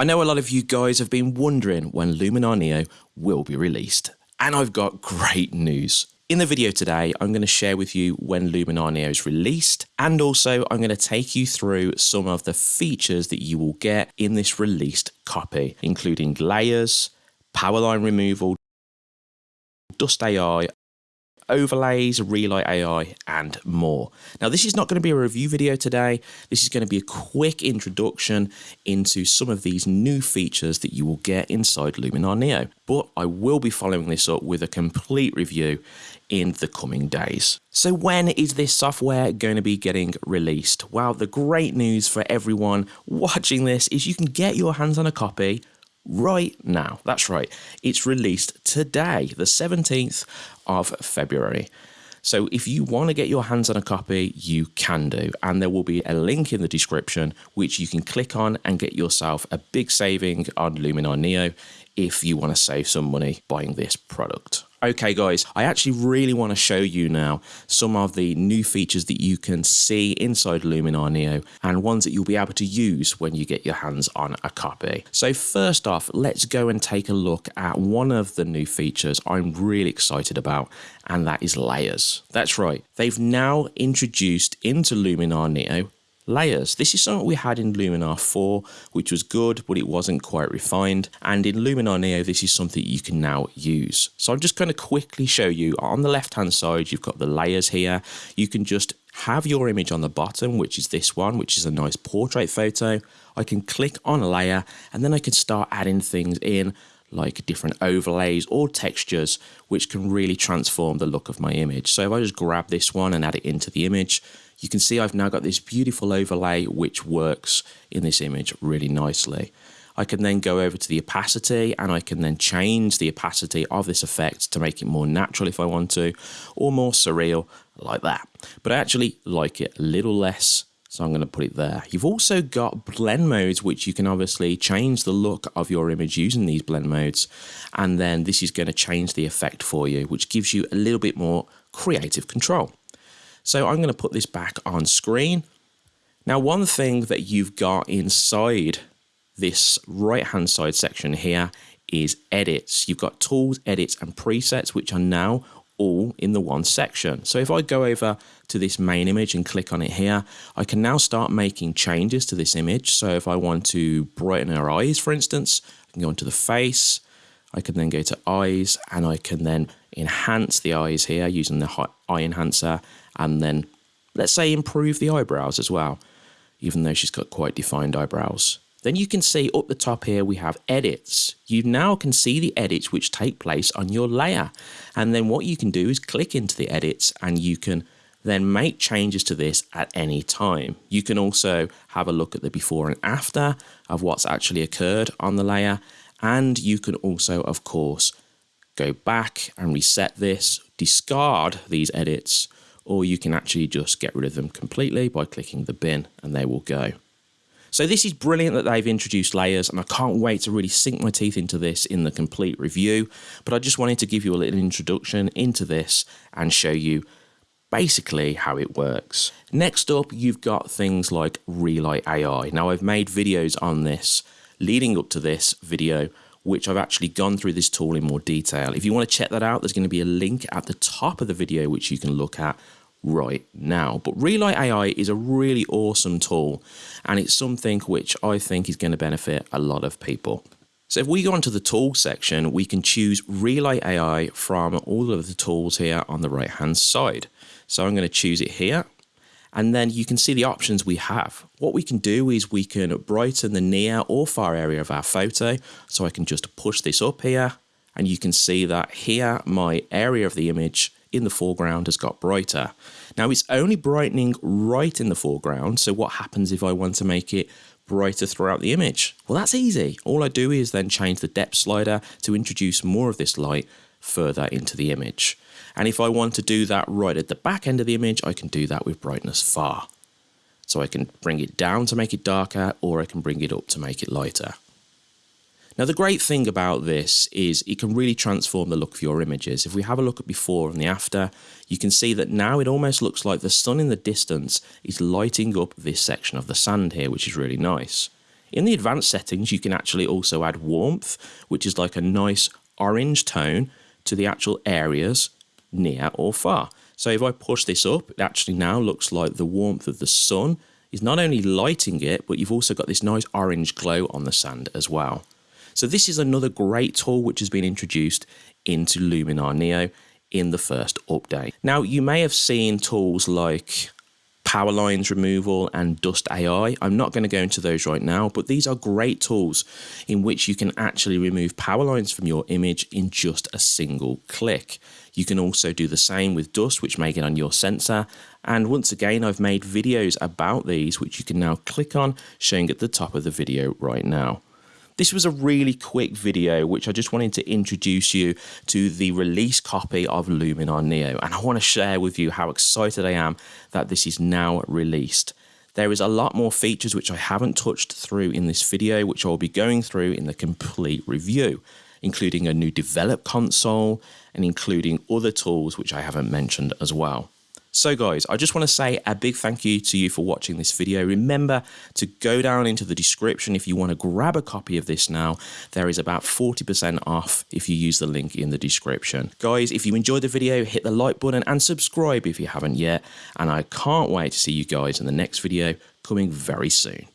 I know a lot of you guys have been wondering when Luminar Neo will be released, and I've got great news. In the video today, I'm going to share with you when Luminar Neo is released, and also I'm going to take you through some of the features that you will get in this released copy, including layers, power line removal, Dust AI, overlays, Relight AI, and more. Now, this is not going to be a review video today. This is going to be a quick introduction into some of these new features that you will get inside Luminar Neo. But I will be following this up with a complete review in the coming days. So when is this software going to be getting released? Well, the great news for everyone watching this is you can get your hands on a copy right now. That's right. It's released today, the 17th of February. So if you want to get your hands on a copy, you can do. And there will be a link in the description which you can click on and get yourself a big saving on Luminar Neo if you want to save some money buying this product. Okay guys, I actually really want to show you now some of the new features that you can see inside Luminar Neo and ones that you'll be able to use when you get your hands on a copy. So first off, let's go and take a look at one of the new features I'm really excited about and that is layers. That's right, they've now introduced into Luminar Neo layers. This is something we had in Luminar 4, which was good, but it wasn't quite refined. And in Luminar Neo, this is something you can now use. So I'm just going to quickly show you on the left hand side, you've got the layers here. You can just have your image on the bottom, which is this one, which is a nice portrait photo. I can click on a layer and then I can start adding things in like different overlays or textures which can really transform the look of my image. So if I just grab this one and add it into the image, you can see I've now got this beautiful overlay which works in this image really nicely. I can then go over to the opacity and I can then change the opacity of this effect to make it more natural if I want to, or more surreal like that. But I actually like it a little less, so I'm going to put it there. You've also got blend modes, which you can obviously change the look of your image using these blend modes. And then this is going to change the effect for you, which gives you a little bit more creative control. So I'm going to put this back on screen. Now, one thing that you've got inside this right hand side section here is edits. You've got tools, edits and presets, which are now all in the one section. So if I go over to this main image and click on it here, I can now start making changes to this image. So if I want to brighten her eyes, for instance, I can go into the face, I can then go to eyes and I can then enhance the eyes here using the eye enhancer and then let's say improve the eyebrows as well, even though she's got quite defined eyebrows. Then you can see up the top here we have edits. You now can see the edits which take place on your layer. And then what you can do is click into the edits and you can then make changes to this at any time. You can also have a look at the before and after of what's actually occurred on the layer. And you can also, of course, go back and reset this, discard these edits, or you can actually just get rid of them completely by clicking the bin and they will go. So this is brilliant that they've introduced layers and I can't wait to really sink my teeth into this in the complete review, but I just wanted to give you a little introduction into this and show you basically how it works. Next up, you've got things like Relight AI. Now I've made videos on this leading up to this video which I've actually gone through this tool in more detail. If you want to check that out, there's going to be a link at the top of the video which you can look at right now. But Relight AI is a really awesome tool and it's something which I think is going to benefit a lot of people. So if we go onto the tool section, we can choose Relight AI from all of the tools here on the right hand side. So I'm going to choose it here and then you can see the options we have. What we can do is we can brighten the near or far area of our photo. So I can just push this up here and you can see that here my area of the image in the foreground has got brighter. Now it's only brightening right in the foreground. So what happens if I want to make it brighter throughout the image? Well, that's easy. All I do is then change the depth slider to introduce more of this light further into the image. And if I want to do that right at the back end of the image, I can do that with brightness far. So I can bring it down to make it darker or I can bring it up to make it lighter. Now the great thing about this is it can really transform the look of your images. If we have a look at before and the after, you can see that now it almost looks like the sun in the distance is lighting up this section of the sand here, which is really nice. In the advanced settings, you can actually also add warmth, which is like a nice orange tone to the actual areas near or far. So if I push this up, it actually now looks like the warmth of the sun is not only lighting it, but you've also got this nice orange glow on the sand as well. So this is another great tool which has been introduced into Luminar Neo in the first update. Now you may have seen tools like power lines removal and dust AI. I'm not going to go into those right now, but these are great tools in which you can actually remove power lines from your image in just a single click. You can also do the same with dust, which may get on your sensor. And once again, I've made videos about these, which you can now click on, showing at the top of the video right now. This was a really quick video which I just wanted to introduce you to the release copy of Luminar Neo and I want to share with you how excited I am that this is now released. There is a lot more features which I haven't touched through in this video which I'll be going through in the complete review including a new develop console and including other tools which I haven't mentioned as well. So guys, I just want to say a big thank you to you for watching this video. Remember to go down into the description if you want to grab a copy of this now. There is about 40% off if you use the link in the description. Guys, if you enjoyed the video, hit the like button and subscribe if you haven't yet. And I can't wait to see you guys in the next video coming very soon.